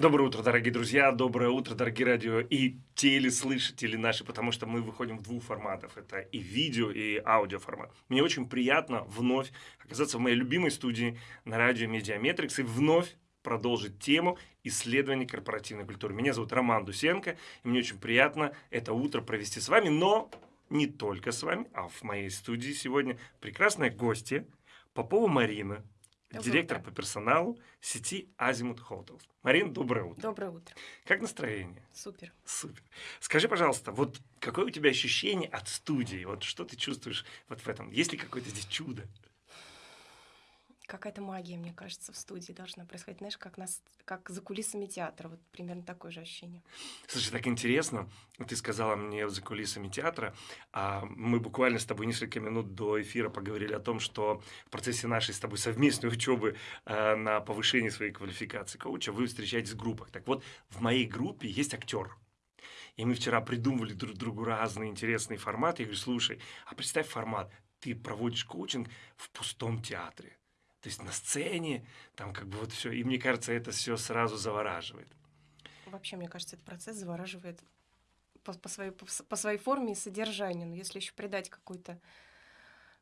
Доброе утро, дорогие друзья, доброе утро, дорогие радио и телеслышатели наши, потому что мы выходим в двух форматах. Это и видео, и аудио формат. Мне очень приятно вновь оказаться в моей любимой студии на радио Mediametrics и вновь продолжить тему исследования корпоративной культуры. Меня зовут Роман Дусенко, и мне очень приятно это утро провести с вами, но не только с вами, а в моей студии сегодня прекрасная гостья Попова Марина, директор по персоналу сети Азимут Hotels. Марин, доброе утро. Доброе утро. Как настроение? Супер. Супер. Скажи, пожалуйста, вот какое у тебя ощущение от студии? Вот что ты чувствуешь вот в этом? Есть ли какое-то здесь чудо? Какая-то магия, мне кажется, в студии должна происходить. Знаешь, как, нас, как за кулисами театра. Вот примерно такое же ощущение. Слушай, так интересно. Ты сказала мне за кулисами театра. А мы буквально с тобой несколько минут до эфира поговорили о том, что в процессе нашей с тобой совместной учебы э, на повышение своей квалификации коуча вы встречаетесь в группах. Так вот, в моей группе есть актер. И мы вчера придумывали друг другу разные интересные форматы. Я говорю, слушай, а представь формат. Ты проводишь коучинг в пустом театре. То есть на сцене, там как бы вот все. И мне кажется, это все сразу завораживает. Вообще, мне кажется, этот процесс завораживает по, по своей, по, по своей форме и содержанию. Но если еще придать какую-то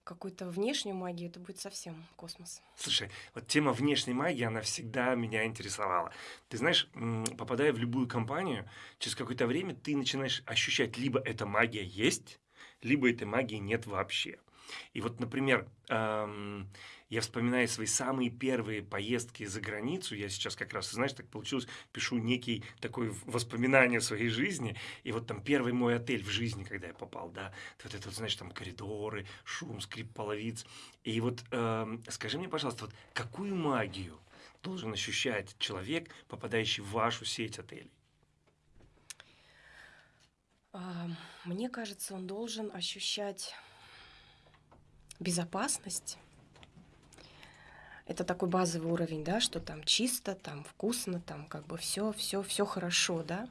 какую-то внешнюю магию, это будет совсем космос. Слушай, вот тема внешней магии, она всегда меня интересовала. Ты знаешь, попадая в любую компанию, через какое-то время ты начинаешь ощущать, либо эта магия есть, либо этой магии нет вообще. И вот, например, ам, я вспоминаю свои самые первые поездки за границу. Я сейчас как раз, знаешь, так получилось, пишу некий такой воспоминание своей жизни. И вот там первый мой отель в жизни, когда я попал, да, вот это знаешь, там коридоры, шум, скрип половиц. И вот эм, скажи мне, пожалуйста, вот какую магию должен ощущать человек, попадающий в вашу сеть отелей? Мне кажется, он должен ощущать безопасность. Это такой базовый уровень, да, что там чисто, там вкусно, там как бы все, все, все хорошо, да.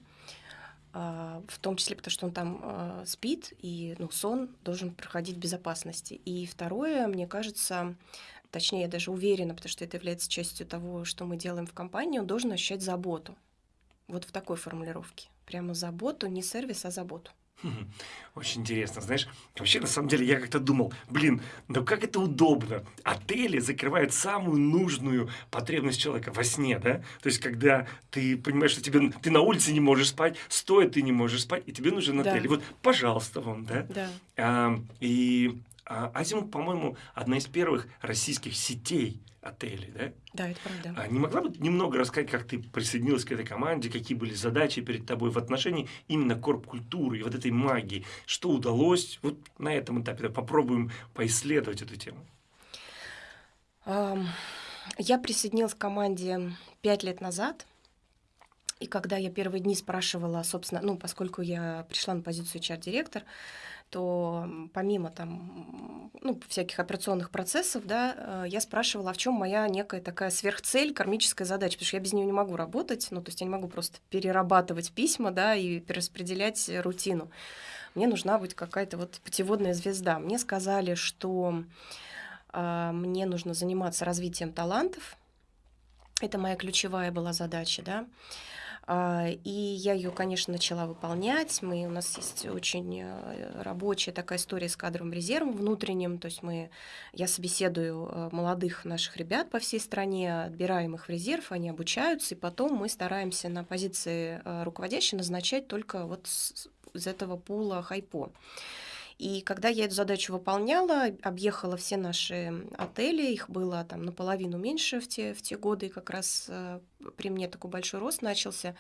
А, В том числе потому, что он там а, спит, и ну, сон должен проходить в безопасности. И второе, мне кажется, точнее, я даже уверена, потому что это является частью того, что мы делаем в компании, он должен ощущать заботу. Вот в такой формулировке. Прямо заботу, не сервис, а заботу. Хм, Очень интересно, знаешь, вообще на самом деле я как-то думал, блин, ну как это удобно. Отели закрывают самую нужную потребность человека во сне, да? То есть когда ты понимаешь, что тебе, ты на улице не можешь спать, стоя ты не можешь спать, и тебе нужен Да. отель. И вот, пожалуйста, вам, да? Да. А, и а, Азимут, по-моему, одна из первых российских сетей отелей, да? Да, это правда. А не могла бы немного рассказать, как ты присоединилась к этой команде, какие были задачи перед тобой в отношении именно корп-культуры и вот этой магии? Что удалось? Вот на этом этапе да, попробуем поисследовать эту тему. Я присоединилась к команде пять лет назад. И когда я первые дни спрашивала, собственно, ну, поскольку я пришла на позицию HR-директор, то помимо там, ну, всяких операционных процессов, да, э, я спрашивала, а в чем моя некая такая сверхцель, кармическая задача, потому что я без нее не могу работать, ну, то есть я не могу просто перерабатывать письма, да, и перераспределять э, рутину. Мне нужна быть какая-то вот путеводная звезда. Мне сказали, что а, мне нужно заниматься развитием талантов. Это моя ключевая была задача, да. А, И я ее, конечно, начала выполнять. Мы, у нас есть очень э, рабочая такая история с кадровым резервом внутренним. То есть мы, я собеседую э, молодых наших ребят по всей стране, отбираем их в резерв, они обучаются, и потом мы стараемся на позиции э, руководящей назначать только вот с- из этого пула хайпо. И когда я эту задачу выполняла, объехала все наши отели, их было там наполовину меньше в те, в те годы, как раз при мне такой большой рост начался,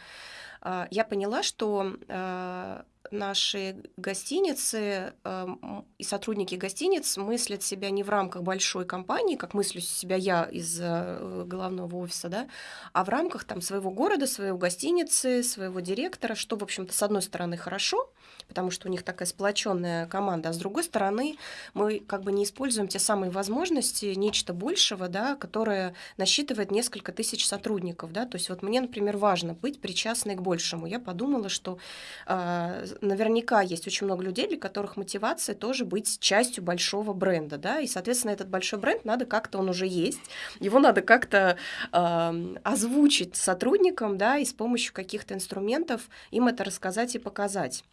а, я поняла, что э, наши гостиницы м, и сотрудники гостиниц мыслят себя не в рамках большой компании, как мыслю себя я из э, головного офиса, да, а в рамках там своего города, своей гостиницы, своего директора, что, в общем-то, с одной стороны хорошо, потому что у них такая сплоченная команда, а с другой стороны мы как бы не используем те самые возможности, нечто большего, да, которое насчитывает несколько тысяч сотрудников сотрудников, да, то есть вот мне, например, важно быть причастной к большему. Я подумала, что э, наверняка есть очень много людей, для которых мотивация тоже быть частью большого бренда, да, и, соответственно, этот большой бренд надо как-то, он уже есть, его надо как-то э, озвучить сотрудникам, да, и с помощью каких-то инструментов им это рассказать и показать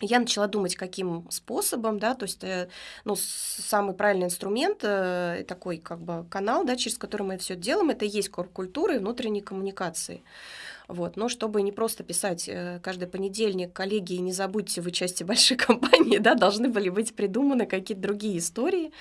я начала думать, каким способом, да, то есть, э, ну, самый правильный инструмент, э, такой как бы канал, да, через который мы все делаем, это и есть культура и внутренней коммуникации. Вот. Но чтобы не просто писать э, каждый понедельник, коллеги, не забудьте, вы части большой компании, да, должны были быть придуманы какие-то другие истории.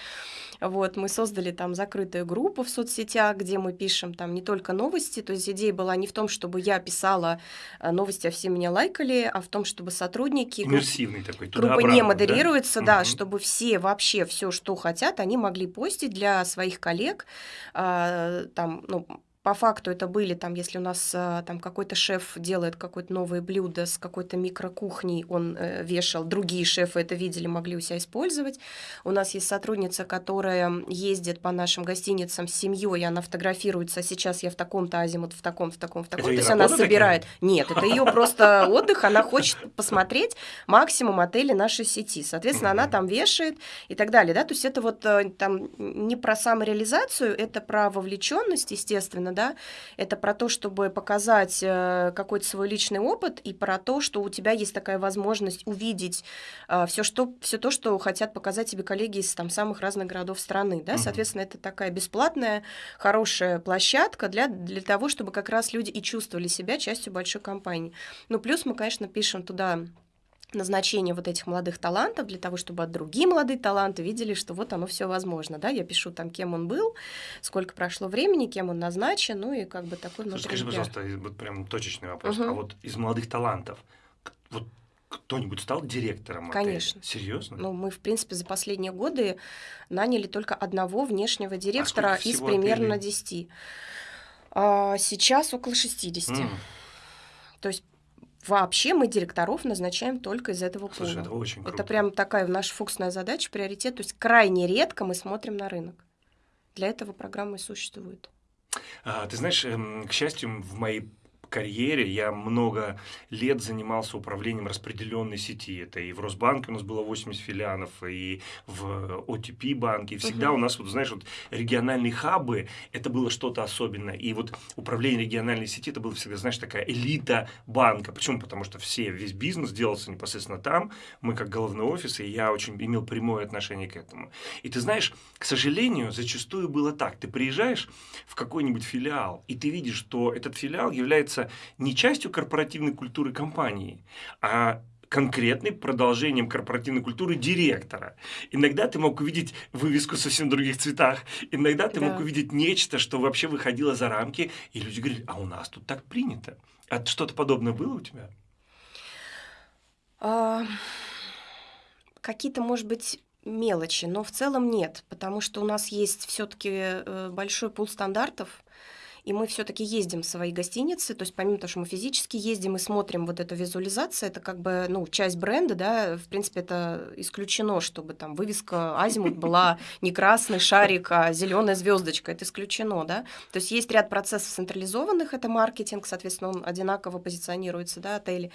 Вот, мы создали там закрытую группу в соцсетях, где мы пишем там не только новости, то есть идея была не в том, чтобы я писала э, новости, а все меня лайкали, а в том, чтобы сотрудники... Иммерсивный такой, Группа не модерируется, да, да угу. чтобы все вообще все, что хотят, они могли постить для своих коллег, э, там, ну, по факту это были там, если у нас э, там какой-то шеф делает какое-то новое блюдо с какой-то микрокухней, он э, вешал, другие шефы это видели, могли у себя использовать. У нас есть сотрудница, которая ездит по нашим гостиницам с семьей, она фотографируется, а сейчас я в таком-то азимут, в таком, в таком, в таком. Это То есть она собирает. Такая? Нет, это ее просто отдых, она хочет посмотреть максимум отелей нашей сети. Соответственно, она там вешает и так далее. Да? То есть это вот э, там не про самореализацию, это про вовлеченность, естественно, да, это про то, чтобы показать э, какой-то свой личный опыт и про то, что у тебя есть такая возможность увидеть э, все, что, все то, что хотят показать тебе коллеги из там, самых разных городов страны, да, соответственно, это такая бесплатная, хорошая площадка для, для того, чтобы как раз люди и чувствовали себя частью большой компании. Ну, плюс мы, конечно, пишем туда назначение вот этих молодых талантов для того, чтобы другие молодые таланты видели, что вот оно все возможно, да, я пишу там, кем он был, сколько прошло времени, кем он назначен, ну и как бы такой Слушай, Скажи, пожалуйста, вот прям точечный вопрос, угу. а вот из молодых талантов, вот кто-нибудь стал директором Конечно. Отеля? Серьезно? Ну, мы, в принципе, за последние годы наняли только одного внешнего директора а из примерно отелей? 10. А, сейчас около 60. Mm. То есть Вообще мы директоров назначаем только из этого пула. Слушай, это очень круто. Это прям такая наша фокусная задача, приоритет. То есть крайне редко мы смотрим на рынок. Для этого программы существуют. А, ты знаешь, эм, к счастью, в моей карьере я много лет занимался управлением распределенной сети. Это и в Росбанке у нас было 80 филиалов, и в OTP банке. И всегда угу. у нас, вот, знаешь, вот региональные хабы, это было что-то особенное. И вот управление региональной сети, это было всегда, знаешь, такая элита банка. Почему? Потому что все, весь бизнес делался непосредственно там. Мы как головной офис, и я очень имел прямое отношение к этому. И ты знаешь, к сожалению, зачастую было так. Ты приезжаешь в какой-нибудь филиал, и ты видишь, что этот филиал является является не частью корпоративной культуры компании, а конкретным продолжением корпоративной культуры директора. Иногда ты мог увидеть вывеску в совсем других цветах, иногда ты да. мог увидеть нечто, что вообще выходило за рамки, и люди говорили, а у нас тут так принято. А что-то подобное было у тебя? А, какие-то, может быть, мелочи, но в целом нет, потому что у нас есть все-таки э, большой пул стандартов, и мы все-таки ездим в свои гостиницы, то есть помимо того, что мы физически ездим и смотрим вот эту визуализацию, это как бы, ну, часть бренда, да, в принципе, это исключено, чтобы там вывеска Азимут была не красный шарик, а зеленая звездочка, это исключено, да, то есть есть ряд процессов централизованных, это маркетинг, соответственно, он одинаково позиционируется, да, отели.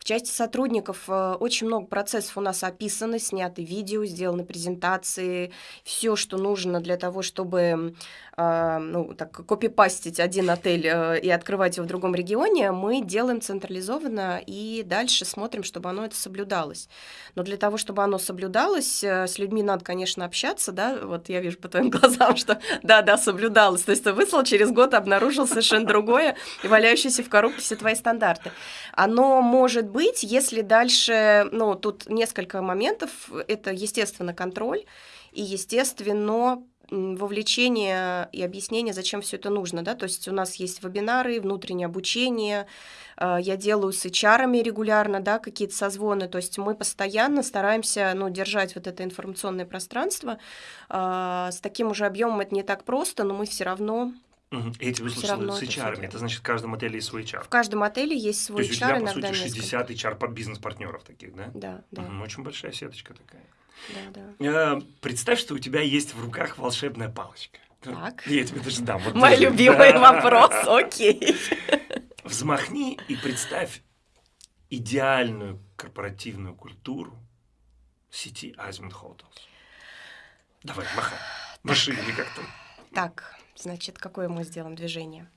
В части сотрудников э, очень много процессов у нас описаны, сняты видео, сделаны презентации, все, что нужно для того, чтобы, э, ну, так, копипастить запустить один отель э, и открывать его в другом регионе, мы делаем централизованно и дальше смотрим, чтобы оно это соблюдалось. Но для того, чтобы оно соблюдалось, э, с людьми надо, конечно, общаться, да, вот я вижу по твоим глазам, что да-да, соблюдалось. То есть ты выслал, через год обнаружил совершенно другое, и валяющиеся в коробке все твои стандарты. Оно может быть, если дальше, ну, тут несколько моментов, это, естественно, контроль, и, естественно, вовлечение и объяснение, зачем все это нужно. Да? То есть у нас есть вебинары, внутреннее обучение, а, я делаю с HR регулярно да, какие-то созвоны. То есть мы постоянно стараемся ну, держать вот это информационное пространство. А, с таким уже объемом это не так просто, но мы все равно Угу. Эти выслушаны с HR. Это, это значит, в каждом отеле есть свой HR. В каждом отеле есть свой То есть HR. у тебя, по сути, 60 несколько. HR бизнес-партнеров таких, да? Да, да. Угу. Очень большая сеточка такая. Да, да. Представь, что у тебя есть в руках волшебная палочка. Так. Я тебе даже дам. Вот Мой даже. любимый вопрос, окей. Взмахни и представь идеальную корпоративную культуру сети Азимут Hotels. Давай, махай. Маши или как там. Так, значит, какое мы сделаем движение?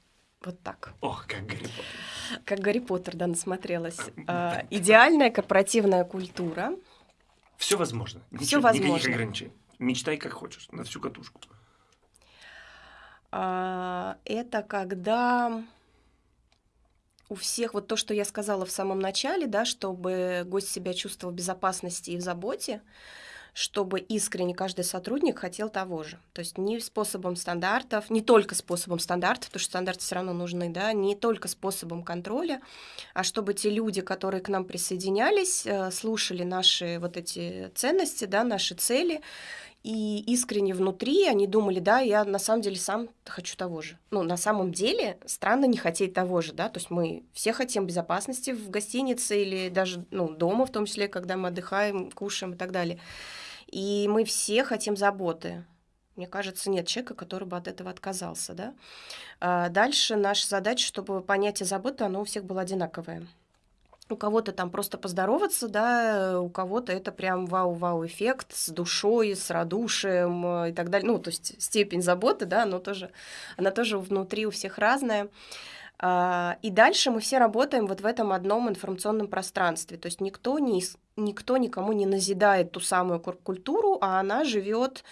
Вот так. Ох, как Гарри Поттер. Как Гарри Поттер, да, насмотрелась. А, идеальная корпоративная культура. Все возможно. Всё Ничего- Никаких возможно. ограничений. Мечтай как хочешь, на всю катушку. а, это когда у всех вот то, что я сказала в самом начале, да, чтобы гость себя чувствовал в безопасности и в заботе, чтобы искренне каждый сотрудник хотел того же. То есть не способом стандартов, не только способом стандартов, потому что стандарты все равно нужны, да, не только способом контроля, а чтобы те люди, которые к нам присоединялись, э, слушали наши вот эти ценности, да, наши цели, и искренне внутри они думали, да, я на самом деле сам хочу того же. Ну, на самом деле странно не хотеть того же, да, то есть мы все хотим безопасности в гостинице или даже, ну, дома, в том числе, когда мы отдыхаем, кушаем и так далее. И мы все хотим заботы. Мне кажется, нет человека, который бы от этого отказался, да. А Дальше наша задача, чтобы понятие заботы, оно у всех было одинаковое. У кого-то там просто поздороваться, да, у кого-то это прям вау-вау-эффект с душой, с радушием э, и так далее. Ну, то есть степень заботы, да, она тоже, она тоже внутри у всех разная. А, И дальше мы все работаем вот в этом одном информационном пространстве. То есть никто, не, никто никому не назидает ту самую культуру, а она живет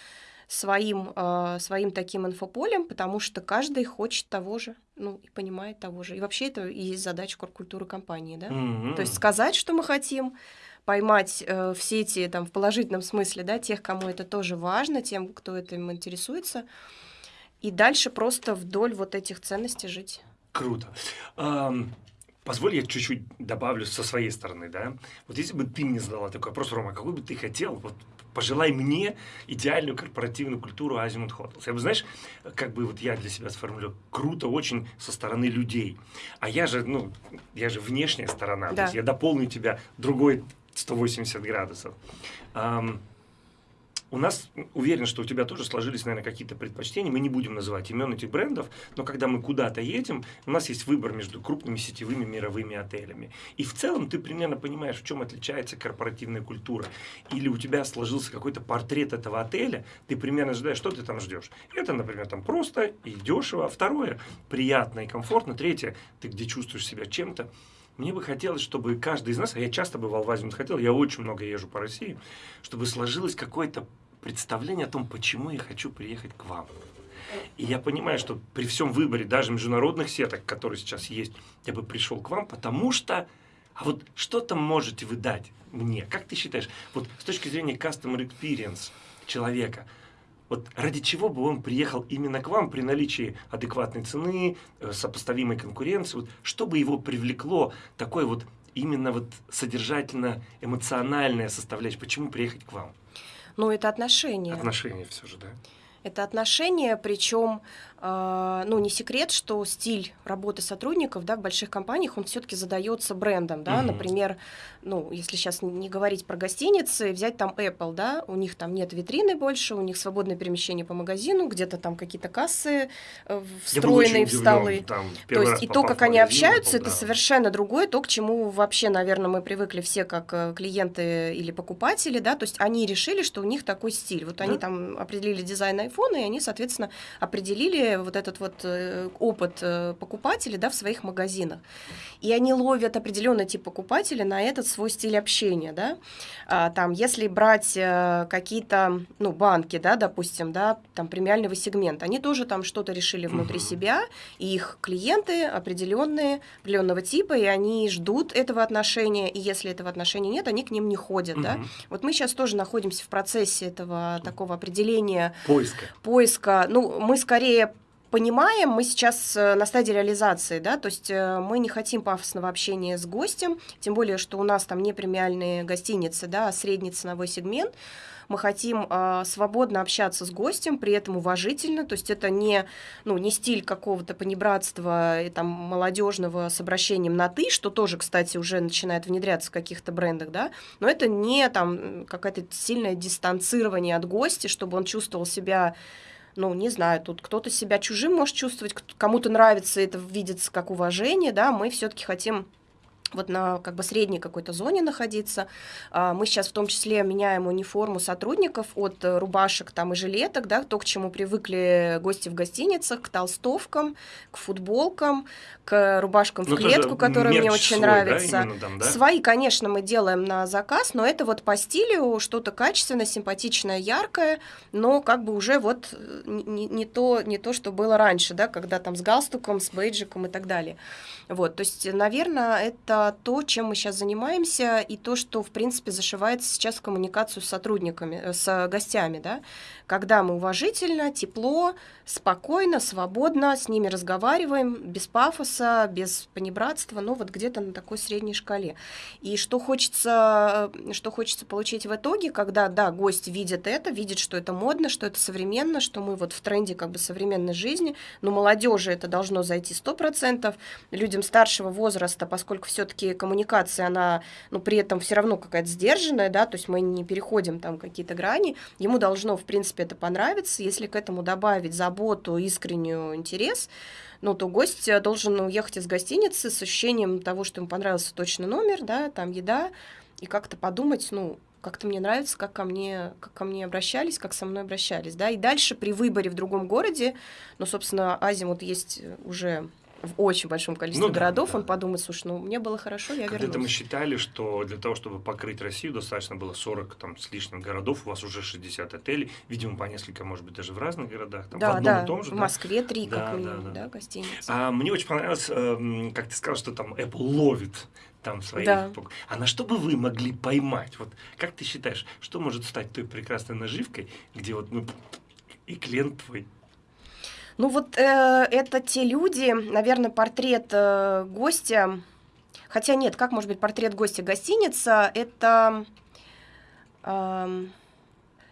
своим, а, своим таким инфополем, потому что каждый хочет того же, ну, и понимает того же. И вообще это и есть задача культуры компании, да? М-м. То есть сказать, что мы хотим, поймать э, в сети, там, в положительном смысле, да, тех, кому это тоже важно, тем, кто этим интересуется, и дальше просто вдоль вот этих ценностей жить. Круто. Позволь, я чуть-чуть добавлю со своей стороны, да. Вот если бы ты мне задала такой вопрос, Рома, какой бы ты хотел, вот пожелай мне идеальную корпоративную культуру Азимут Hotels. Я бы, знаешь, как бы вот я для себя сформулировал, круто очень со стороны людей. А я же, ну, я же внешняя сторона, то Да. есть я дополню тебя другой 180 градусов. У нас, уверен, что у тебя тоже сложились, наверное, какие-то предпочтения. Мы не будем называть имен этих брендов, но когда мы куда-то едем, у нас есть выбор между крупными сетевыми мировыми отелями. И в целом ты примерно понимаешь, в чем отличается корпоративная культура. Или у тебя сложился какой-то портрет этого отеля, ты примерно ожидаешь, что ты там ждешь. Это, например, там просто и дешево. А второе, приятно и комфортно. Третье, ты где чувствуешь себя чем-то. Мне бы хотелось, чтобы каждый из нас, а я часто бывал в Азии, хотел, я очень много езжу по России, чтобы сложилось какое-то представление о том, почему я хочу приехать к вам. И я понимаю, что при всем выборе даже международных сеток, которые сейчас есть, я бы пришел к вам, потому что, а вот что там можете вы дать мне? Как ты считаешь, вот с точки зрения customer experience человека, вот ради чего бы он приехал именно к вам при наличии адекватной цены, э, сопоставимой конкуренции, вот, что бы его привлекло такой вот именно вот содержательно-эмоциональная составляющая, почему приехать к вам? Ну, это отношения. Отношения все же, да? Это отношения, причем, ну, не секрет, что стиль работы сотрудников, да, в больших компаниях, он все-таки задается брендом, да, Мгм. например, ну, если сейчас не говорить про гостиницы, взять там Apple, да, у них там нет витрины больше, у них свободное перемещение по магазину, где-то там какие-то кассы э, встроенные в столы. там, То есть и то, как они общаются, Apple, это да. совершенно другое, то, к чему вообще, наверное, мы привыкли все как э, клиенты или покупатели, да, то есть они решили, что у них такой стиль. Вот они Да. там определили дизайн айфона, и они, соответственно, определили вот этот вот э, опыт э, покупателей, да, в своих магазинах. И они ловят определенный тип покупателя на этот свой стиль общения, да. А, там, если брать э, какие-то, ну, банки, да, допустим, да, там премиального сегмента, они тоже там что-то решили внутри Мгм. себя, и их клиенты определенные, определенного типа, и они ждут этого отношения, и если этого отношения нет, они к ним не ходят, да. Мгм. Вот мы сейчас тоже находимся в процессе этого такого определения Поиска. поиска, ну, мы скорее понимаем, мы сейчас э, на стадии реализации, да, то есть э, мы не хотим пафосного общения с гостем, тем более, что у нас там не премиальные гостиницы, да, а средний ценовой сегмент, мы хотим э, свободно общаться с гостем, при этом уважительно, то есть это не, ну, не стиль какого-то понебратства и там молодежного с обращением на ты, что тоже, кстати, уже начинает внедряться в каких-то брендах, да, но это не там какое-то сильное дистанцирование от гостя, чтобы он чувствовал себя ну, не знаю, тут кто-то себя чужим может чувствовать, кому-то нравится это видится как уважение, да, мы все-таки хотим вот на как бы средней какой-то зоне находиться. А, мы сейчас в том числе меняем униформу сотрудников от э, рубашек там и жилеток, да, то, к чему привыкли гости в гостиницах, к толстовкам, к футболкам, к рубашкам в ну, клетку, которые мне очень свой, нравятся. Да, там, да? Свои, конечно, мы делаем на заказ, но это вот по стилю что-то качественное, симпатичное, яркое, но как бы уже вот э, не, не, то, не то, что было раньше, да, когда там с галстуком, с бейджиком и так далее. Вот, то есть, наверное, это то, чем мы сейчас занимаемся, и то, что, в принципе, зашивается сейчас в коммуникацию с сотрудниками, э, с гостями, да, когда мы уважительно, тепло, спокойно, свободно с ними разговариваем, без пафоса, без понебратства, ну вот где-то на такой средней шкале. И что хочется, э, что хочется получить в итоге, когда, да, гость видит это, видит, что это модно, что это современно, что мы вот в тренде как бы современной жизни, но молодежи это должно зайти 100%, людям старшего возраста, поскольку все-таки коммуникация, она, ну, при этом все равно какая-то сдержанная, да, то есть мы не переходим там какие-то грани, ему должно, в принципе, это понравиться, если к этому добавить заботу, искреннюю интерес, ну, то гость должен уехать из гостиницы с ощущением того, что ему понравился точно номер, да, там еда, и как-то подумать, ну, как-то мне нравится, как ко мне, как ко мне обращались, как со мной обращались, да, и дальше при выборе в другом городе, ну, собственно, Азимут есть уже в очень большом количестве ну, городов, да, он подумает, слушай, ну мне было хорошо, я Когда-то вернусь. мы считали, что для того, чтобы покрыть Россию, достаточно было 40 там, с лишним городов, у вас уже 60 отелей, видимо, по несколько, может быть, даже в разных городах. Там, да, в одном да, и том же, в Москве три, да, как минимум, да, да. да гостиницы. А, мне очень понравилось, э, как ты сказал, что там Apple ловит там своих. Да. А на что бы вы могли поймать? Вот как ты считаешь, что может стать той прекрасной наживкой, где вот ну, и клиент твой ну вот э, это те люди, наверное, портрет э, гостя, хотя нет, как может быть портрет гостя гостиница, это... Э,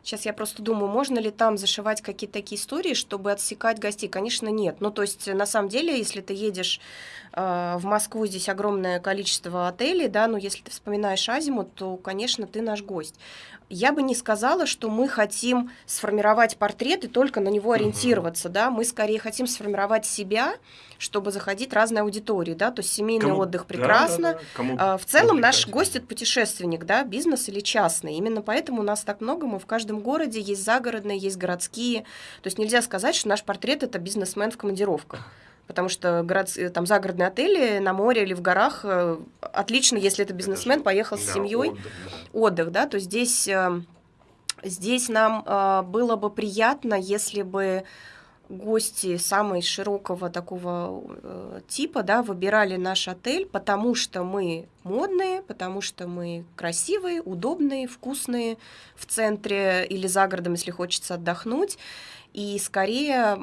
Сейчас я просто думаю, можно ли там зашивать какие-то такие истории, чтобы отсекать гостей? Конечно, нет. Ну, то есть, на самом деле, если ты едешь э, в Москву, здесь огромное количество отелей, да, но если ты вспоминаешь Азиму, то, конечно, ты наш гость я бы не сказала, что мы хотим сформировать портрет и только на него ориентироваться, uh-huh. да, мы скорее хотим сформировать себя, чтобы заходить разной аудитории, да, то есть семейный Кому? отдых прекрасно. Да, да, да. Кому а, в целом наш гость это путешественник, да, бизнес или частный. Именно поэтому у нас так много, мы в каждом городе есть загородные, есть городские. То есть нельзя сказать, что наш портрет это бизнесмен в командировках потому что город, э, там загородные отели на море или в горах э, отлично, если это бизнесмен, поехал с семьей, отдых, да. отдых, да, то здесь, э, здесь нам было бы приятно, если бы гости самой широкого такого типа, да, выбирали наш отель, потому что мы модные, потому что мы красивые, удобные, вкусные в центре или за городом, если хочется отдохнуть. И скорее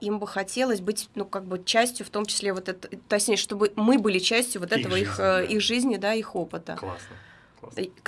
им бы хотелось быть, ну, как бы частью, в том числе вот это, точнее, чтобы мы были частью вот этого их, жизни, их, да. их жизни, да, их опыта. Классно.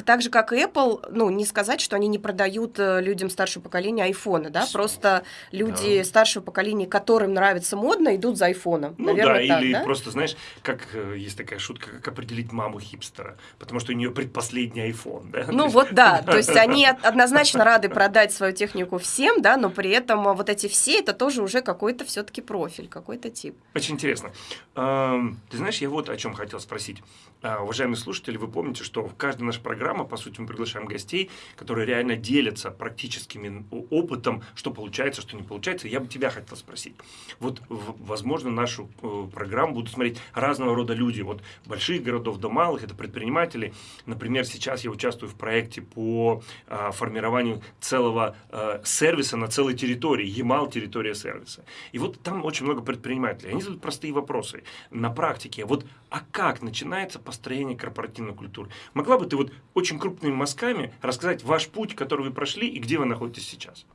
Так же, как и Apple, ну, не сказать, что они не продают э, людям старшего поколения айфоны, да, просто люди да. старшего поколения, которым нравится модно, идут за айфоном. Ну Наверное, да, так, или да? просто, знаешь, как э, есть такая шутка, как определить маму хипстера, потому что у нее предпоследний iPhone, да? Ну вот да, то есть они однозначно рады продать свою технику всем, да, но при этом вот эти все, это тоже уже какой-то все-таки профиль, какой-то тип. Очень интересно. Ты знаешь, я вот о чем хотел спросить. А, уважаемые слушатели, вы помните, что в каждой нашей программе, по сути, мы приглашаем гостей, которые реально делятся практическим опытом, что получается, что не получается. Я бы тебя хотел спросить. Вот, возможно, нашу э, программу будут смотреть разного рода люди, от больших городов до малых, это предприниматели. Например, сейчас я участвую в проекте по а, формированию целого а, сервиса на целой территории, Ямал территория сервиса. И вот там очень много предпринимателей. Они задают простые вопросы на практике. Вот, а как начинается построения корпоративной культуры. Могла бы ты вот очень крупными мазками рассказать ваш путь, который вы прошли и где вы находитесь сейчас?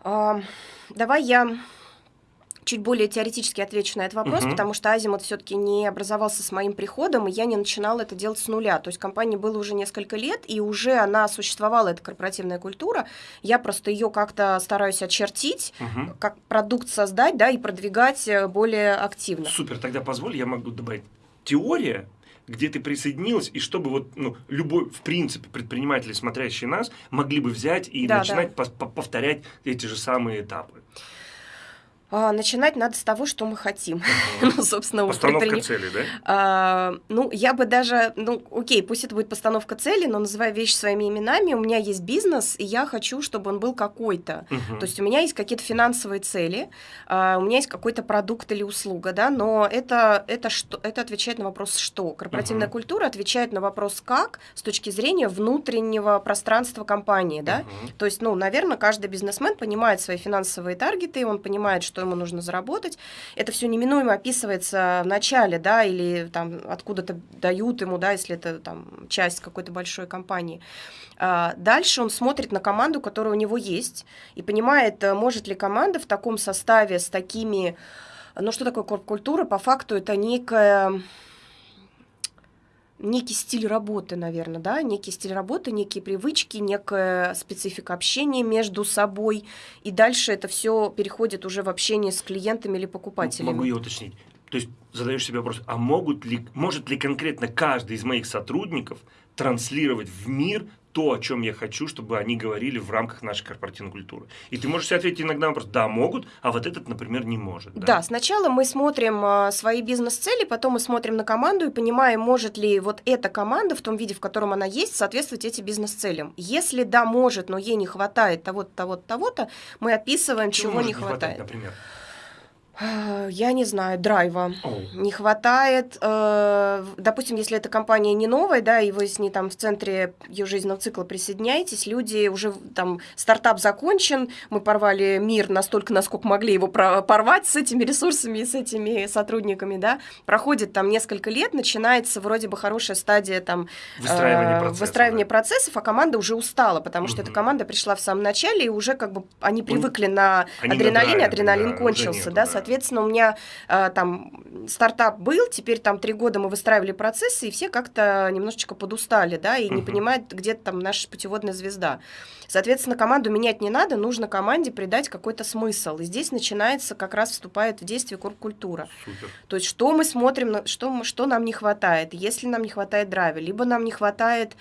А, давай я чуть более теоретически отвечу на этот вопрос, угу. потому что Азимут все-таки не образовался с моим приходом, и я не начинала это делать с нуля. То есть компании было уже несколько лет, и уже она существовала, эта корпоративная культура. Я просто ее как-то стараюсь очертить, угу. как продукт создать, да, и продвигать э, более активно. Супер, тогда позволь, я могу добавить теория где ты присоединилась, и чтобы вот, ну, любой, в принципе, предприниматели, смотрящие нас, могли бы взять и Да, начинать пос- по- повторять эти же самые этапы. А, начинать надо с того, что мы хотим. Ну, собственно, Постановка предприним- цели, да? А, ну, я бы даже, ну, окей, пусть это будет постановка цели, но называя вещи своими именами, у меня есть бизнес, и я хочу, чтобы он был какой-то. То есть у меня есть какие-то финансовые цели, а, у меня есть какой-то продукт или услуга, да, но это, это, что, это отвечает на вопрос «что?». Корпоративная культура отвечает на вопрос «как» с точки зрения внутреннего пространства компании, да. То есть, ну, наверное, каждый бизнесмен понимает свои финансовые таргеты, он понимает, что ему нужно заработать. Это все неминуемо описывается в начале, да, или там откуда-то дают ему, да, если это там часть какой-то большой компании. А, Дальше он смотрит на команду, которая у него есть, и понимает, э, может ли команда в таком составе с такими... Ну, что такое корп-культура? По факту это некая некий стиль работы, наверное, да, некий стиль работы, некие привычки, некая специфика общения между собой, и дальше это все переходит уже в общение с клиентами или покупателями. Могу я уточнить? То есть задаешь себе вопрос, а могут ли, может ли конкретно каждый из моих сотрудников транслировать в мир то, о чем я хочу, чтобы они говорили в рамках нашей корпоративной культуры? И ты можешь себе ответить иногда на вопрос, да, могут, а вот этот, например, не может. Да, сначала мы смотрим а, свои бизнес-цели, потом мы смотрим на команду и понимаем, может ли вот эта команда в том виде, в котором она есть, соответствовать этим бизнес-целям. Если да, может, но ей не хватает того-то, того-то, того-то, мы описываем, чего, может не хватает. например? А, Я не знаю, драйва. О, Не хватает, э, допустим, если эта компания не новая, да, и вы с ней там в центре ее жизненного цикла присоединяетесь, люди уже там стартап закончен, мы порвали мир настолько, насколько могли его порвать с этими ресурсами и с этими сотрудниками, да, проходит там несколько лет, начинается вроде бы хорошая стадия там Выстраивание э, процесса. выстраивания да. процессов, а команда уже устала, потому что эта Мгм. команда пришла в самом начале, и уже как бы они привыкли на Они на адреналине, адреналин да, кончился, нету, да, да. Соответственно, у меня э, там стартап был, теперь там три года мы выстраивали процессы, и все как-то немножечко подустали, да, и не Мгм. понимают, где там наша путеводная звезда. Соответственно, команду менять не надо, нужно команде придать какой-то смысл. И здесь начинается, как раз вступает в действие корп-культура. То есть что мы смотрим, что, что нам не хватает, если нам не хватает драйва, либо нам не хватает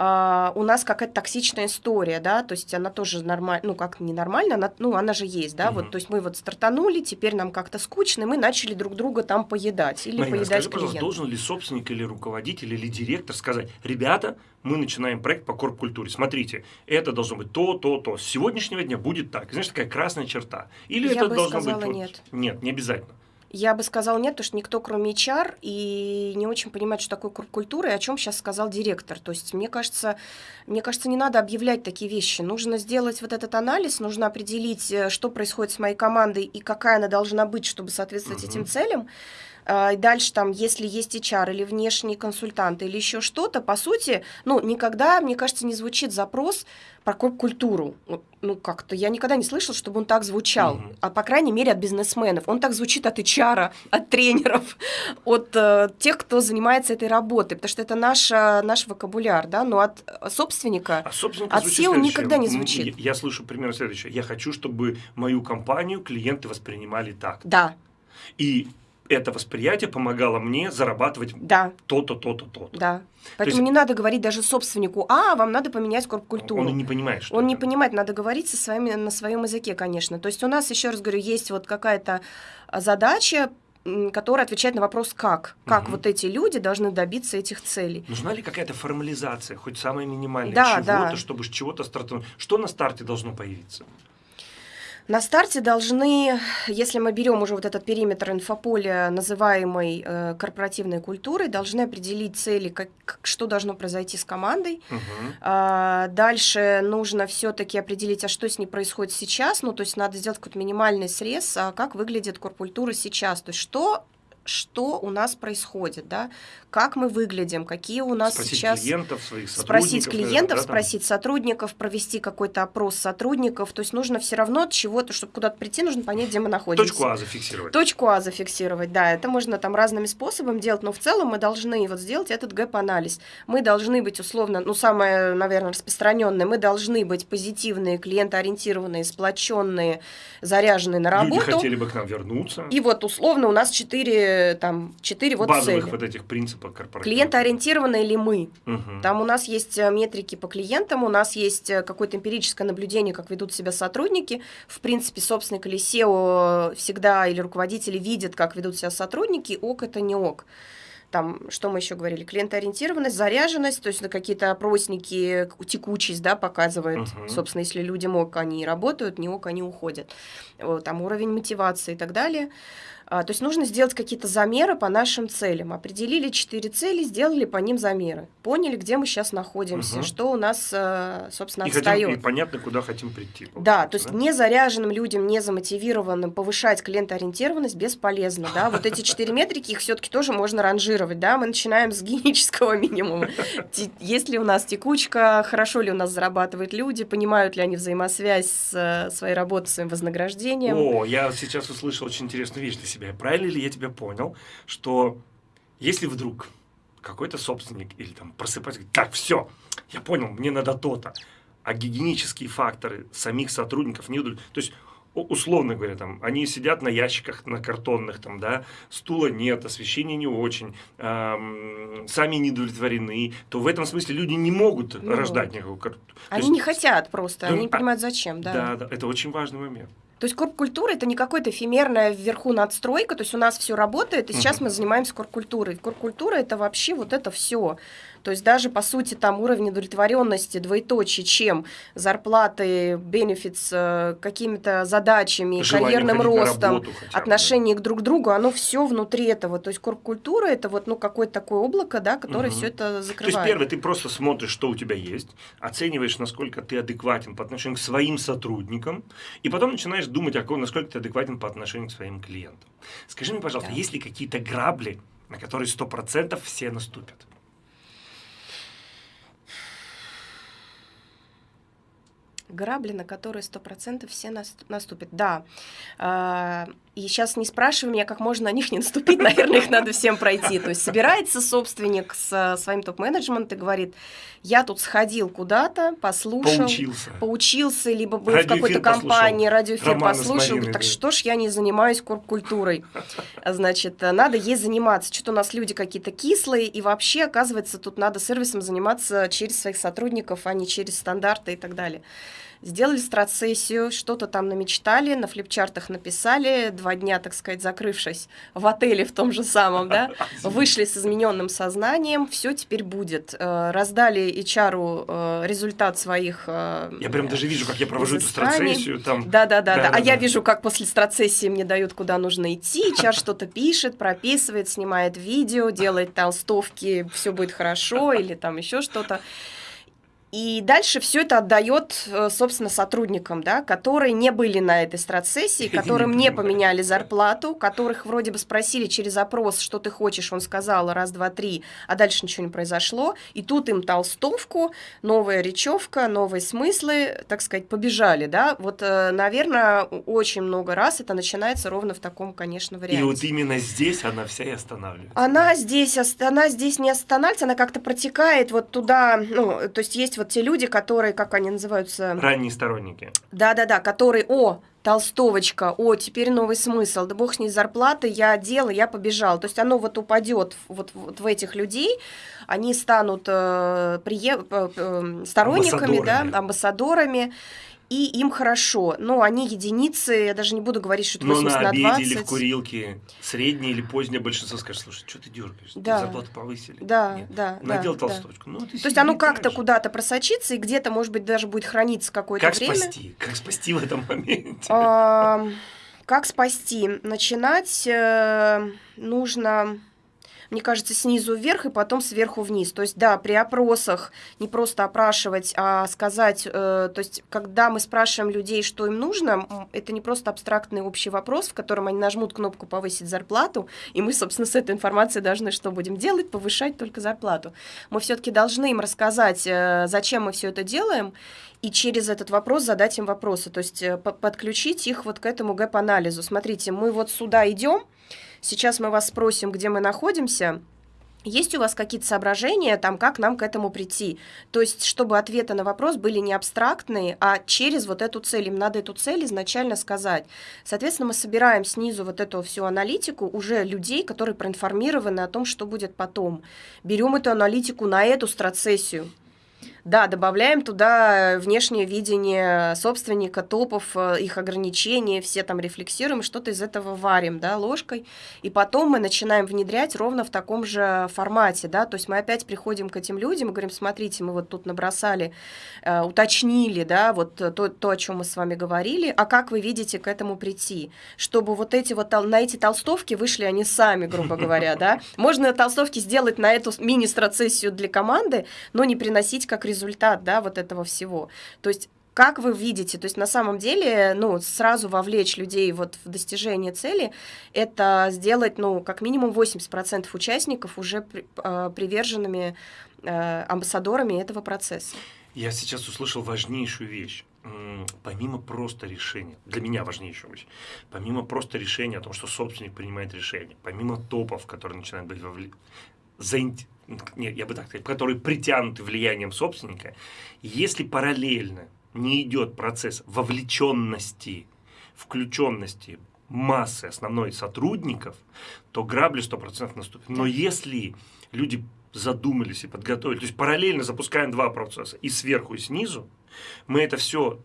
а, у нас какая-то токсичная история, да, то есть она тоже нормально, ну как ненормально, она, ну она же есть, да, Мгм. вот, то есть мы вот стартанули, теперь нам как-то скучно, и мы начали друг друга там поедать или Марина, поедать скажи, пожалуйста, клиента. должен ли собственник или руководитель или директор сказать, ребята, мы начинаем проект по корп-культуре, смотрите, это должно быть то, то, то, с сегодняшнего дня будет так, знаешь, такая красная черта. Или Я это бы должно сказала быть... вот- нет. Нет, не обязательно. Я бы сказала нет, потому что никто, кроме HR, и не очень понимает, что такое культура, и о чем сейчас сказал директор. То есть, мне кажется, мне кажется, не надо объявлять такие вещи. Нужно сделать вот этот анализ, нужно определить, э, что происходит с моей командой и какая она должна быть, чтобы соответствовать Мгм. этим целям. А, И дальше там, если есть HR или внешний консультант или еще что-то, по сути, ну, никогда, мне кажется, не звучит запрос про культуру. Ну, как-то я никогда не слышала, чтобы он так звучал. Мгм. А по крайней мере от бизнесменов. Он так звучит от HR, от тренеров, от э, тех, кто занимается этой работой, потому что это наша, наш вокабуляр, да, но от э, собственника А От SEO никогда не звучит. Я, я слышу примерно следующее. Я хочу, чтобы мою компанию клиенты воспринимали так. да, И это восприятие помогало мне зарабатывать да, то-то, то-то, то-то. да. Поэтому есть- не надо говорить даже собственнику, а, вам надо поменять корп-культуру. Он и не понимает, что Он не это. понимает, надо говорить со своими, на своем языке, конечно. То есть у нас, еще раз говорю, есть вот какая-то а, задача, которая отвечает на вопрос «как?». Как Мгм. вот эти люди должны добиться этих целей. Нужна ли какая-то формализация, хоть самая минимальная, Да, чего-то, да. чтобы с чего-то стартовать? Что на старте должно появиться? На старте должны, если мы берем уже вот этот периметр инфополя, называемый э, корпоративной культурой, должны определить цели, как, как- что должно произойти с командой. Мгм. А, дальше нужно все-таки определить, а что с ней происходит сейчас. Ну, то есть надо сделать какой-то минимальный срез, а как выглядит корпультура сейчас. То есть что что у нас происходит, да, как мы выглядим, какие у нас Спросить сейчас клиентов, своих спросить сотрудников, клиентов, наверное, да, там? спросить сотрудников, провести какой-то опрос сотрудников. То есть нужно все равно от чего-то, чтобы куда-то прийти, нужно понять, где мы находимся. Точку А зафиксировать. Точку А зафиксировать, да, это можно там разными способами делать, но в целом мы должны вот сделать этот gap-анализ. Мы должны быть условно, ну, самое, наверное, распространенное, мы должны быть позитивные, клиентоориентированные, сплоченные, заряженные на Люди работу. хотели бы к нам вернуться. И вот условно у нас четыре четыре, там, четыре вот Базовых цели. вот этих принципов корпоративных. Клиентоориентированные ли мы? Мгм. Там у нас есть э, метрики по клиентам, у нас есть э, какое-то эмпирическое наблюдение, как ведут себя сотрудники. В принципе, собственник или SEO всегда или руководители видят, как ведут себя сотрудники, ок это не ок. Там, что мы еще говорили, клиентоориентированность, заряженность, то есть это какие-то опросники, текучесть, да, показывает, Мгм. собственно, если людям ок, они работают, не ок, они уходят. Там уровень мотивации и так далее. А, То есть нужно сделать какие-то замеры по нашим целям. Определили четыре цели, сделали по ним замеры. Поняли, где мы сейчас находимся, Мгм. что у нас, э, собственно, И, хотим, и отстает. понятно, куда хотим прийти. Да, то есть получается, не заряженным людям, не замотивированным повышать клиентоориентированность бесполезно, да. Вот эти четыре метрики, их все-таки тоже можно ранжировать, да. Мы начинаем с гигиенического минимума. Есть ли у нас текучка, хорошо ли у нас зарабатывают люди, понимают ли они взаимосвязь с э, своей работой, своим вознаграждением. О, я сейчас услышал очень интересную вещь для себя. Правильно ли я тебя понял, что если вдруг какой-то собственник или там просыпается, говорит, так, все, я понял, мне надо то-то, а гигиенические факторы самих сотрудников не удовлетворяют. То есть, условно говоря, там, они сидят на ящиках, на картонных, там, да, стула нет, освещения не очень, ам, сами не удовлетворены, то в этом смысле люди не могут Ну рождать никакого. кар- то Они есть- не хотят просто, ну, они не а- понимают, зачем, да. Да, да, это очень важный момент. То есть корп-культура это не какая-то эфемерная вверху надстройка, то есть у нас все работает, и сейчас мы занимаемся корп-культурой. Корп-культура это вообще вот это все. То есть даже по сути там уровень удовлетворенности двоеточие, чем зарплаты, бенефитс, э, какими-то задачами, Желание карьерным ростом, хотя бы, да. отношение к друг другу, оно все внутри этого. То есть корп-культура это вот ну какое-то такое облако, да, которое Мгм. все это То есть, закрывает. первое, ты просто смотришь, что у тебя есть, оцениваешь, насколько ты адекватен по отношению к своим сотрудникам, и потом начинаешь думать, насколько ты адекватен по отношению к своим клиентам. Скажи мне, пожалуйста, Да. есть ли какие-то грабли, на которые 100% все наступят? Грабли, на которые сто процентов все нас- наступят. Да. И сейчас не спрашивай меня, как можно на них не наступить. Наверное, их надо всем пройти. То есть собирается собственник с а, своим топ-менеджментом и говорит, я тут сходил куда-то, послушал, Поучился. поучился, либо был в какой-то компании, радиоэфир послушал, говорит, так что ж я не занимаюсь корп-культурой? Значит, э, надо ей заниматься. Что-то у нас люди какие-то кислые, и вообще, оказывается, тут надо сервисом заниматься через своих сотрудников, а не через стандарты и так далее. Сделали страт-сессию, что-то там намечтали, на флипчартах написали, два дня, так сказать, закрывшись в отеле в том же самом, да, вышли с измененным сознанием, все теперь будет. Э, Раздали HR э, результат своих... э, Я прям даже вижу, как я провожу эту страцессию, там, Да, да, да, да. А Да-да-да. я вижу, как после страцессии мне дают, куда нужно идти. HR что-то пишет, прописывает, снимает видео, делает толстовки, все будет хорошо, или там еще что-то. И дальше все это отдает, э, собственно, сотрудникам, да, которые не были на этой страцессии, которым не поменяли зарплату, которых вроде бы спросили через опрос, что ты хочешь, он сказал раз, два, три, а дальше ничего не произошло. И тут им толстовку, новая речевка, новые смыслы, так сказать, побежали, да. Вот, наверное, очень много раз это начинается ровно в таком, конечно, и варианте. вот именно здесь она вся и останавливается. Она здесь, она здесь не останавливается, она как-то протекает вот туда, ну, то есть есть вот те люди, которые, как они называются, Ранние сторонники. да-да-да, которые, о, толстовочка, о, теперь новый смысл, да бог с ней зарплаты, я делал, я побежал. То есть оно вот упадет вот, вот в этих людей, они станут э, прие- э, э, сторонниками, да, Амбассадорами. И им хорошо. Но они единицы, я даже не буду говорить, что это Но 80 на на обеде 20. или в курилке среднее или позднее большинство скажет, слушай, что ты дергаешься? Да. Зарплату повысили? Да, Нет. да, Надел да, да. толстовочку. Ну, ты То есть оно как-то куда-то просочится, и где-то, может быть, даже будет храниться какое-то Как время. спасти? Как спасти в этом моменте? Как спасти? Начинать э, нужно, мне кажется, снизу вверх и потом сверху вниз. То есть, да, при опросах не просто опрашивать, а сказать, э, то есть, когда мы спрашиваем людей, что им нужно, это не просто абстрактный общий вопрос, в котором они нажмут кнопку повысить зарплату, и мы, собственно, с этой информацией должны что будем делать? Повышать только зарплату. Мы все-таки должны им рассказать, э, зачем мы все это делаем, и через этот вопрос задать им вопросы, то есть э, по- подключить их вот к этому гэп-анализу. Смотрите, мы вот сюда идем, сейчас мы вас спросим, где мы находимся, Есть у вас какие-то соображения, там, как нам к этому прийти? То есть, чтобы ответы на вопрос были не абстрактные, а через вот эту цель. Им надо эту цель изначально сказать. Соответственно, мы собираем снизу вот эту всю аналитику уже людей, которые проинформированы о том, что будет потом. Берем эту аналитику на эту страцессию. Да, добавляем туда внешнее видение собственника, топов, э, их ограничения, все там рефлексируем, что-то из этого варим, да, ложкой, и потом мы начинаем внедрять ровно в таком же формате, да, то есть мы опять приходим к этим людям и говорим, смотрите, мы вот тут набросали, э, уточнили, да, вот то, то, о чем мы с вами говорили, а как вы видите к этому прийти, чтобы вот эти вот, на эти толстовки вышли они сами, грубо говоря, да, можно толстовки сделать на эту мини-страцессию для команды, но не приносить как результат результат, да, вот этого всего. То есть как вы видите, то есть на самом деле, ну, сразу вовлечь людей вот в достижение цели, это сделать, ну, как минимум 80% участников уже при, э, приверженными э, амбассадорами этого процесса. Я сейчас услышал важнейшую вещь. Помимо просто решения, для меня важнейшую вещь, помимо просто решения о том, что собственник принимает решение, помимо топов, которые начинают быть вовлечены, нет, я бы так сказал, которые притянуты влиянием собственника, если параллельно не идет процесс вовлеченности, включенности массы основной сотрудников, то грабли 100% наступит. Но если люди задумались и подготовили, то есть параллельно запускаем два процесса, и сверху, и снизу, мы это все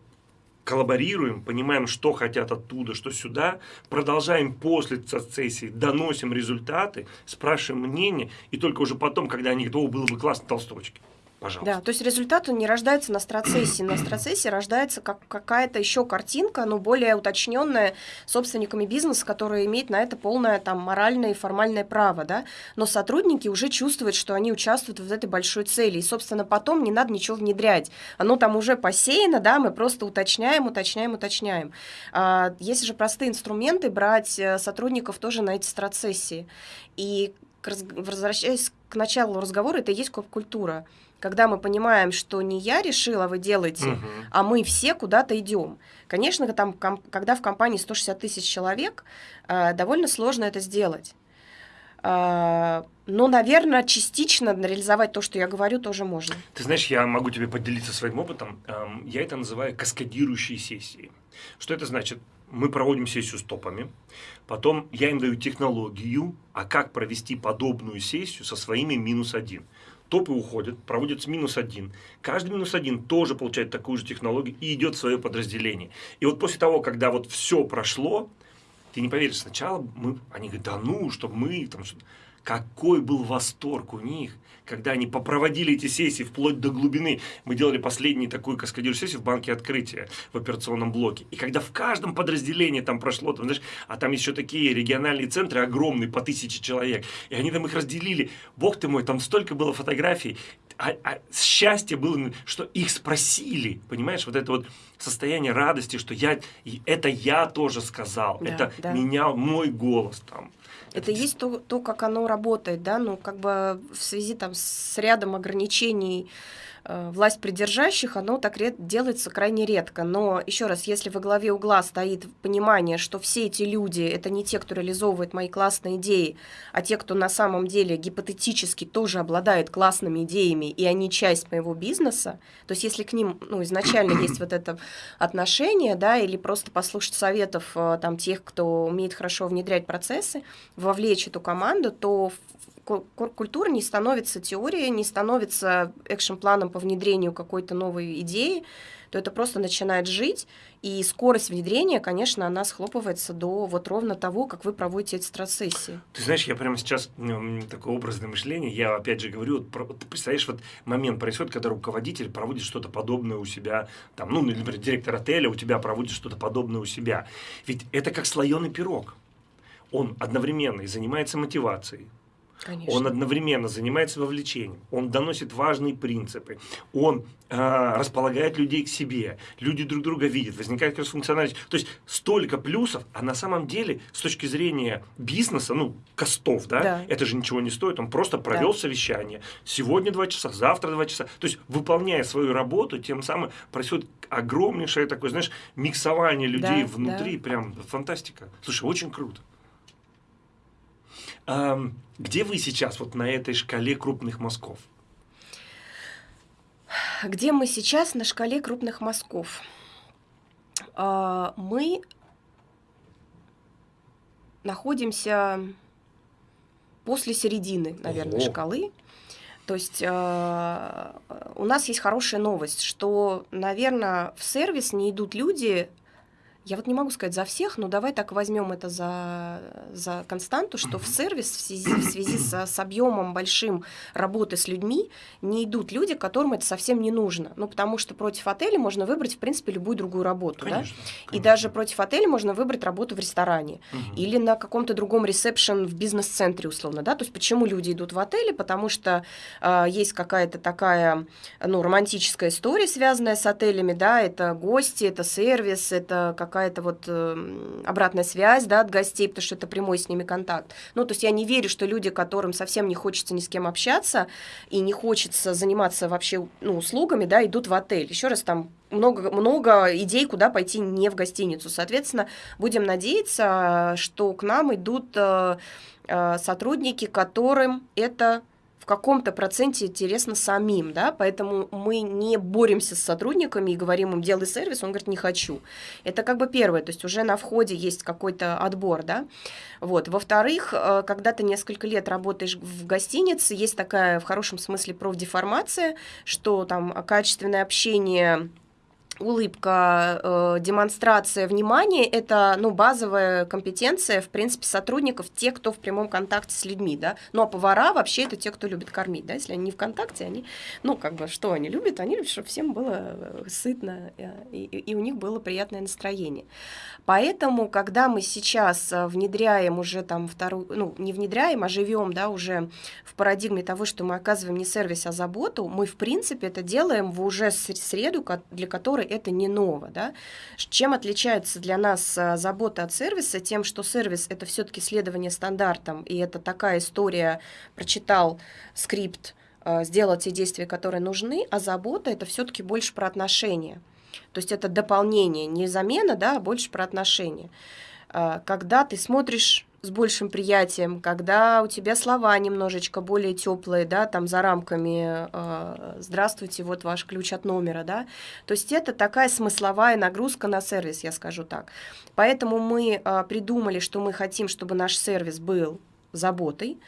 коллаборируем, понимаем, что хотят оттуда, что сюда, продолжаем после сессии, доносим результаты, спрашиваем мнение, и только уже потом, когда они говорят, о, было бы классно толстовочки пожалуйста. Да, то есть результат он не рождается на страцессии. На страцессии рождается как какая-то еще картинка, но более уточненная собственниками бизнеса, который имеет на это полное там моральное и формальное право, да. Но сотрудники уже чувствуют, что они участвуют в этой большой цели. И, собственно, потом не надо ничего внедрять. Оно там уже посеяно, да, мы просто уточняем, уточняем, уточняем. А, есть же простые инструменты брать э, сотрудников тоже на эти страцессии. И возвращаясь к началу разговора, это и есть культура когда мы понимаем, что не я решила, вы делаете, угу. а мы все куда-то идем. Конечно, там, когда в компании 160 тысяч человек, э, довольно сложно это сделать. Э, но, наверное, частично реализовать то, что я говорю, тоже можно. Ты знаешь, я могу тебе поделиться своим опытом. Эм, я это называю каскадирующие сессии. Что это значит? Мы проводим сессию с топами, потом я им даю технологию, а как провести подобную сессию со своими минус один топы уходят, проводят минус один. Каждый минус один тоже получает такую же технологию и идет в свое подразделение. И вот после того, когда вот все прошло, ты не поверишь, сначала мы, они говорят, да ну, чтобы мы там какой был восторг у них, когда они попроводили эти сессии вплоть до глубины. Мы делали последнюю такую каскадирую сессию в банке открытия в операционном блоке. И когда в каждом подразделении там прошло, там, знаешь, а там еще такие региональные центры огромные, по тысяче человек, и они там их разделили. Бог ты мой, там столько было фотографий. А, а счастье было, что их спросили, понимаешь, вот это вот состояние радости, что я, это я тоже сказал, да, это да. меня, мой голос там. Это есть то, то, как оно работает, да, ну, как бы в связи там с рядом ограничений власть придержащих, оно так делается крайне редко. Но еще раз, если во главе угла стоит понимание, что все эти люди это не те, кто реализовывает мои классные идеи, а те, кто на самом деле гипотетически тоже обладает классными идеями, и они часть моего бизнеса, то есть если к ним ну, изначально есть вот это отношение, да, или просто послушать советов э, там тех, кто умеет хорошо внедрять процессы, вовлечь эту команду, то культура не становится теорией, не становится экшн-планом по внедрению какой-то новой идеи, то это просто начинает жить, и скорость внедрения, конечно, она схлопывается до вот ровно того, как вы проводите эти страцессии. Ты знаешь, я прямо сейчас, ну, такое образное мышление, я опять же говорю, вот, ты представляешь, вот момент происходит, когда руководитель проводит что-то подобное у себя, там, ну, например, директор отеля у тебя проводит что-то подобное у себя. Ведь это как слоеный пирог. Он одновременно и занимается мотивацией, Конечно. Он одновременно занимается вовлечением, он доносит важные принципы, он э, располагает людей к себе, люди друг друга видят, возникает кросс-функциональность. То есть столько плюсов, а на самом деле с точки зрения бизнеса, ну, костов, да, да. это же ничего не стоит, он просто провел да. совещание, сегодня два часа, завтра два часа. То есть выполняя свою работу, тем самым происходит огромнейшее такое, знаешь, миксование людей да, внутри, да. прям фантастика. Слушай, очень круто. Эм, где вы сейчас вот на этой шкале крупных мазков? Где мы сейчас на шкале крупных мазков? Э, мы находимся после середины, наверное, Ого. шкалы. То есть э, у нас есть хорошая новость, что, наверное, в сервис не идут люди я вот не могу сказать за всех, но давай так возьмем это за, за константу, что в сервис в связи, в связи с, с объемом большим работы с людьми не идут люди, которым это совсем не нужно. Ну, потому что против отеля можно выбрать, в принципе, любую другую работу. Конечно, да? конечно. И даже против отеля можно выбрать работу в ресторане угу. или на каком-то другом ресепшн в бизнес-центре, условно. Да? То есть почему люди идут в отели? Потому что э, есть какая-то такая ну, романтическая история, связанная с отелями. Да? Это гости, это сервис, это как какая-то вот э, обратная связь да, от гостей, потому что это прямой с ними контакт. Ну, то есть я не верю, что люди, которым совсем не хочется ни с кем общаться и не хочется заниматься вообще ну, услугами, да, идут в отель. Еще раз там много, много идей, куда пойти не в гостиницу. Соответственно, будем надеяться, что к нам идут э, э, сотрудники, которым это в каком-то проценте интересно самим, да, поэтому мы не боремся с сотрудниками и говорим им, делай сервис, он говорит, не хочу. Это как бы первое, то есть уже на входе есть какой-то отбор, да. Вот. Во-вторых, э, когда ты несколько лет работаешь в гостинице, есть такая в хорошем смысле профдеформация, что там качественное общение улыбка, э, демонстрация внимания – это ну, базовая компетенция, в принципе, сотрудников, те, кто в прямом контакте с людьми, да. Ну, а повара вообще это те, кто любит кормить, да. Если они не в контакте, они, ну, как бы, что они любят? Они любят, чтобы всем было э, сытно, э, и, и у них было приятное настроение. Поэтому, когда мы сейчас э, внедряем уже там вторую, ну, не внедряем, а живем, да, уже в парадигме того, что мы оказываем не сервис, а заботу, мы, в принципе, это делаем в уже среду, для которой это не ново, да. Чем отличается для нас э, забота от сервиса? Тем, что сервис — это все-таки следование стандартам, и это такая история, прочитал скрипт, э, сделал те действия, которые нужны, а забота — это все-таки больше про отношения. То есть это дополнение, не замена, да, а больше про отношения. А, когда ты смотришь с большим приятием, когда у тебя слова немножечко более теплые, да, там за рамками э, «Здравствуйте, вот ваш ключ от номера», да, то есть это такая смысловая нагрузка на сервис, я скажу так. Поэтому мы э, придумали, что мы хотим, чтобы наш сервис был заботой.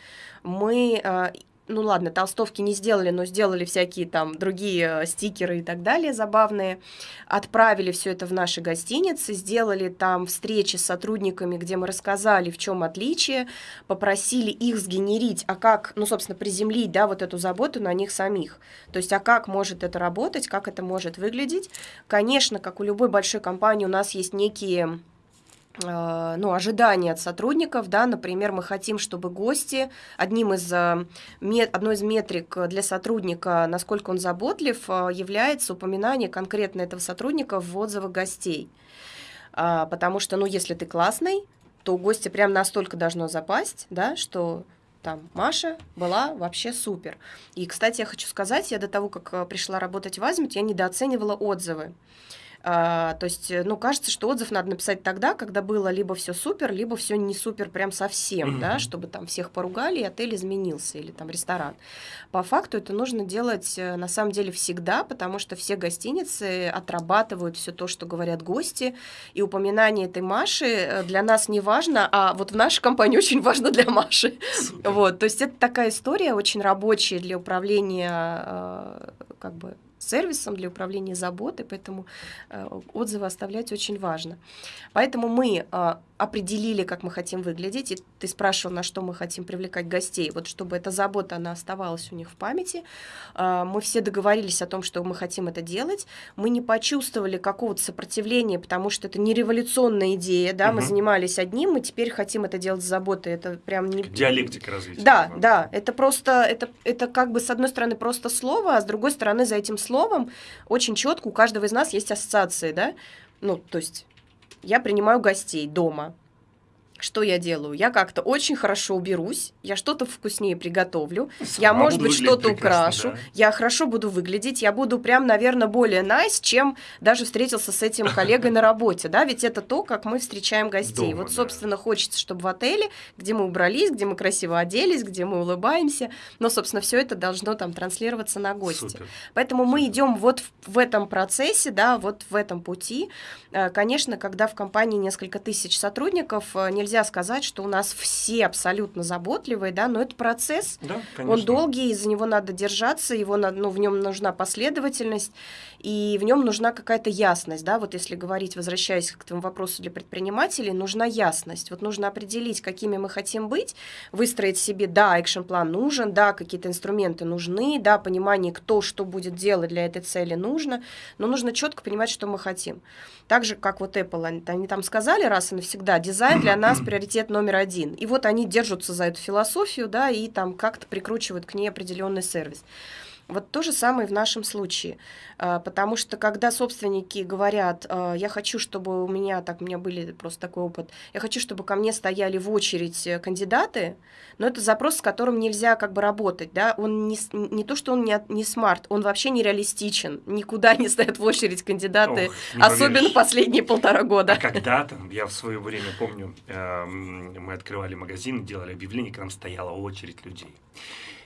Мы э, ну ладно, толстовки не сделали, но сделали всякие там другие э, стикеры и так далее забавные, отправили все это в наши гостиницы, сделали там встречи с сотрудниками, где мы рассказали, в чем отличие, попросили их сгенерить, а как, ну, собственно, приземлить, да, вот эту заботу на них самих. То есть, а как может это работать, как это может выглядеть. Конечно, как у любой большой компании, у нас есть некие ну, ожидания от сотрудников, да, например, мы хотим, чтобы гости, одним из, э, одной из метрик для сотрудника, насколько он заботлив, э, является упоминание конкретно этого сотрудника в отзывах гостей. А, потому что, ну, если ты классный, то у гостя прям настолько должно запасть, да, что там Маша была вообще супер. И, кстати, я хочу сказать, я до того, как пришла работать в Азимут, я недооценивала отзывы. А, то есть, э, ну, кажется, что отзыв надо написать тогда, когда было либо все супер, либо все не супер прям совсем, mm-hmm. да, чтобы там всех поругали, и отель изменился, или там ресторан. По факту это нужно делать э, на самом деле всегда, потому что все гостиницы отрабатывают все то, что говорят гости, и упоминание этой Маши э, для нас не важно, а вот в нашей компании очень важно для Маши. Супер. Вот, то есть это такая история очень рабочая для управления как бы сервисом для управления заботой, поэтому э, отзывы оставлять очень важно. Поэтому мы э, определили, как мы хотим выглядеть, и ты спрашивал, на что мы хотим привлекать гостей, вот чтобы эта забота, она оставалась у них в памяти. Э, мы все договорились о том, что мы хотим это делать, мы не почувствовали какого-то сопротивления, потому что это не революционная идея, да, угу. мы занимались одним, мы теперь хотим это делать с заботой, это прям не... Диалектика развития. Да, да, это просто, это, это как бы с одной стороны просто слово, а с другой стороны за этим словом очень четко у каждого из нас есть ассоциации, да? Ну, то есть я принимаю гостей дома. Что я делаю? Я как-то очень хорошо уберусь, я что-то вкуснее приготовлю, Сама я, может быть, что-то украшу, да. я хорошо буду выглядеть, я буду прям, наверное, более nice, чем даже встретился с этим коллегой на работе, да, ведь это то, как мы встречаем гостей. Дома, вот, да. собственно, хочется, чтобы в отеле, где мы убрались, где мы красиво оделись, где мы улыбаемся, но, собственно, все это должно там транслироваться на гости. Супер. Поэтому мы Супер. идем вот в, в этом процессе, да, вот в этом пути. Э, Конечно, когда в компании несколько тысяч сотрудников, э, нельзя сказать, что у нас все абсолютно заботливые, да, но это процесс. Да, Он долгий, за него надо держаться, его надо, ну, в нем нужна последовательность, и в нем нужна какая-то ясность, да, вот если говорить, возвращаясь к твоему вопросу для предпринимателей, нужна ясность, вот нужно определить, какими мы хотим быть, выстроить себе, да, экшен-план нужен, да, какие-то инструменты нужны, да, понимание, кто что будет делать для этой цели нужно, но нужно четко понимать, что мы хотим. Так же, как вот Apple, они, они там сказали раз и навсегда, дизайн для нас приоритет номер один. И вот они держатся за эту философию, да, и там как-то прикручивают к ней определенный сервис. Вот то же самое в нашем случае. А, Потому что когда собственники говорят, а, я хочу, чтобы у меня, так, у меня были просто такой опыт, я хочу, чтобы ко мне стояли в очередь э, кандидаты, но это запрос, с которым нельзя как бы работать, да, он не, не то, что он не, не смарт, он вообще нереалистичен, никуда не стоят в очередь кандидаты, Ох, особенно поверишь. последние полтора года. А когда-то, я в свое время помню, эм, мы открывали магазин, делали объявление, к нам стояла очередь людей.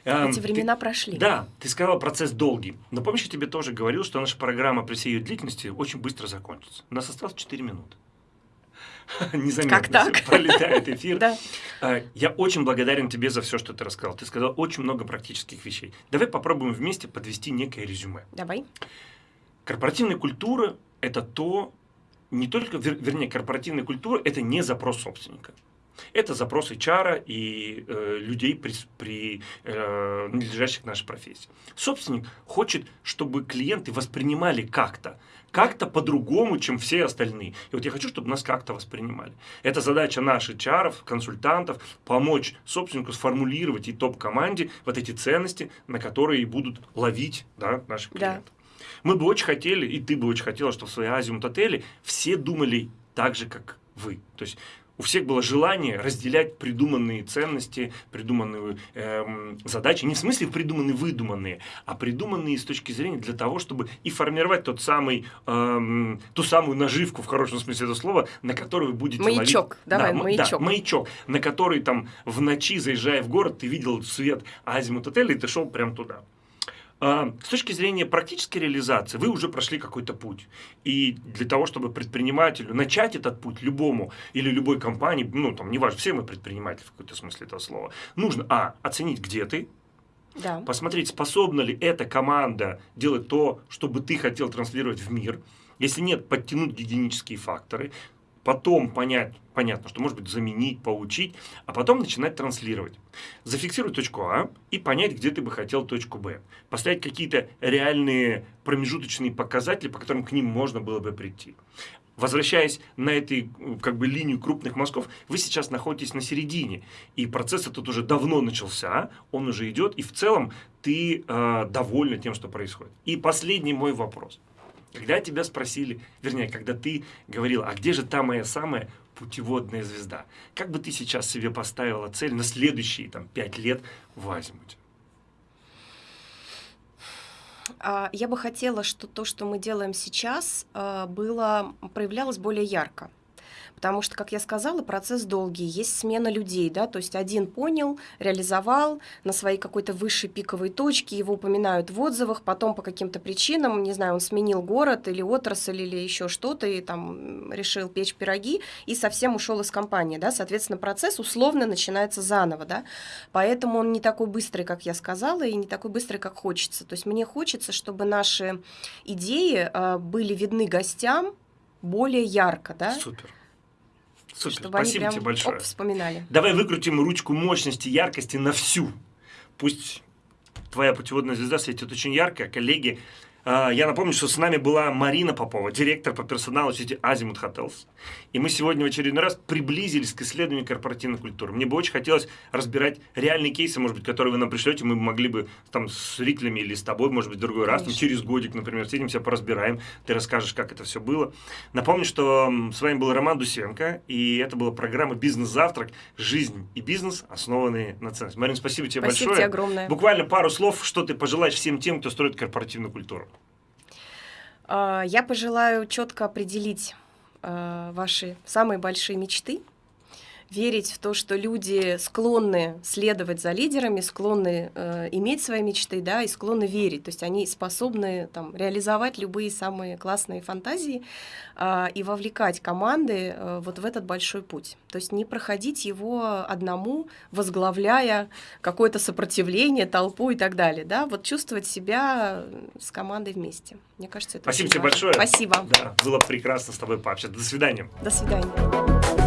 Эм, Эти ты- времена прошли. Да, ты сказала, процесс долгий. Но помнишь, я тебе тоже говорил, что наша программа при всей ее длительности очень быстро закончится. У нас осталось 4 минуты. Незаметно Как так? пролетает эфир. Да. А, Я очень благодарен тебе за все, что ты рассказал. Ты сказал очень много практических вещей. Давай попробуем вместе подвести некое резюме. Давай. Корпоративная культура – это то, не только, вер- вернее, корпоративная культура – это не запрос собственника. Это запрос HR и э, людей, при, при, э, надлежащих нашей профессии. Собственник хочет, чтобы клиенты воспринимали как-то, как-то по-другому, чем все остальные. И вот я хочу, чтобы нас как-то воспринимали. Это задача наших HR, консультантов, помочь собственнику сформулировать и топ-команде вот эти ценности, на которые будут ловить да, наших Да. клиентов. Мы бы очень хотели, и ты бы очень хотела, чтобы в своей Азимут отеле все думали так же, как вы. То есть у всех было желание разделять придуманные ценности, придуманные эм, задачи, не в смысле придуманные, выдуманные, а придуманные с точки зрения для того, чтобы и формировать тот самый, эм, ту самую наживку, в хорошем смысле этого слова, на которую вы будете ловить- Маячок. Давай, м- маячок. маячок, на который там в ночи, заезжая в город, ты видел свет Азимут отеля, и ты шел прямо туда. А, С точки зрения практической реализации, вы уже прошли какой-то путь. И для того, чтобы предпринимателю начать этот путь, любому или любой компании, ну, там, неважно, все мы предприниматели в каком-то смысле этого слова, нужно, а, оценить, где ты, Да. посмотреть, способна ли эта команда делать то, что бы ты хотел транслировать в мир. Если нет, подтянуть гигиенические факторы, потом понять, понятно, что может быть заменить, поучить, а потом начинать транслировать. Зафиксировать точку А и понять, где ты бы хотел точку Б. Поставить какие-то реальные промежуточные показатели, по которым к ним можно было бы прийти. Возвращаясь на этой как бы линию крупных мазков, вы сейчас находитесь на середине, и процесс этот уже давно начался, он уже идет, и в целом ты э, довольна тем, что происходит. И последний мой вопрос. Когда тебя спросили, вернее, когда ты говорил, а где же та моя самая путеводная звезда? Как бы ты сейчас себе поставила цель на следующие там, пять лет в? А, Я бы хотела, что то, что мы делаем сейчас, а, было, проявлялось более ярко. Потому что, как я сказала, процесс долгий, есть смена людей, да, то есть один понял, реализовал на своей какой-то высшей пиковой точке, его упоминают в отзывах, потом по каким-то причинам, не знаю, он сменил город или отрасль или еще что-то, и там решил печь пироги, и совсем ушел из компании, да, соответственно, процесс условно начинается заново, да, поэтому он не такой быстрый, как я сказала, и не такой быстрый, как хочется. То есть мне хочется, чтобы наши идеи а, были видны гостям более ярко, да, Супер. Супер. чтобы они Спасибо прям тебе большое. оп, вспоминали. Давай выкрутим ручку мощности, яркости на всю. Пусть твоя путеводная звезда светит очень ярко, а коллеги я напомню, что с нами была Марина Попова, директор по персоналу сети Азимут Hotels. И мы сегодня в очередной раз приблизились к исследованию корпоративной культуры. Мне бы очень хотелось разбирать реальные кейсы, может быть, которые вы нам пришлете, мы могли бы там с зрителями или с тобой, может быть, в другой раз, там, через годик, например, сидимся, поразбираем, ты расскажешь, как это все было. Напомню, что с вами был Роман Дусенко, и это была программа «Бизнес-завтрак. Жизнь и бизнес, основанные на ценности». Марина, спасибо тебе спасибо большое. Тебе огромное. Буквально пару слов, что ты пожелаешь всем тем, кто строит корпоративную культуру. А, я пожелаю четко определить а, ваши самые большие мечты, верить в то, что люди склонны следовать за лидерами, склонны э, иметь свои мечты, да, и склонны верить. То есть они способны там, реализовать любые самые классные фантазии э, и вовлекать команды э, вот в этот большой путь. То есть не проходить его одному, возглавляя какое-то сопротивление, толпу и так далее. Да? Вот чувствовать себя с командой вместе. Мне кажется, это Спасибо тебе большое. Спасибо. Да, было прекрасно с тобой пообщаться. До свидания. До свидания.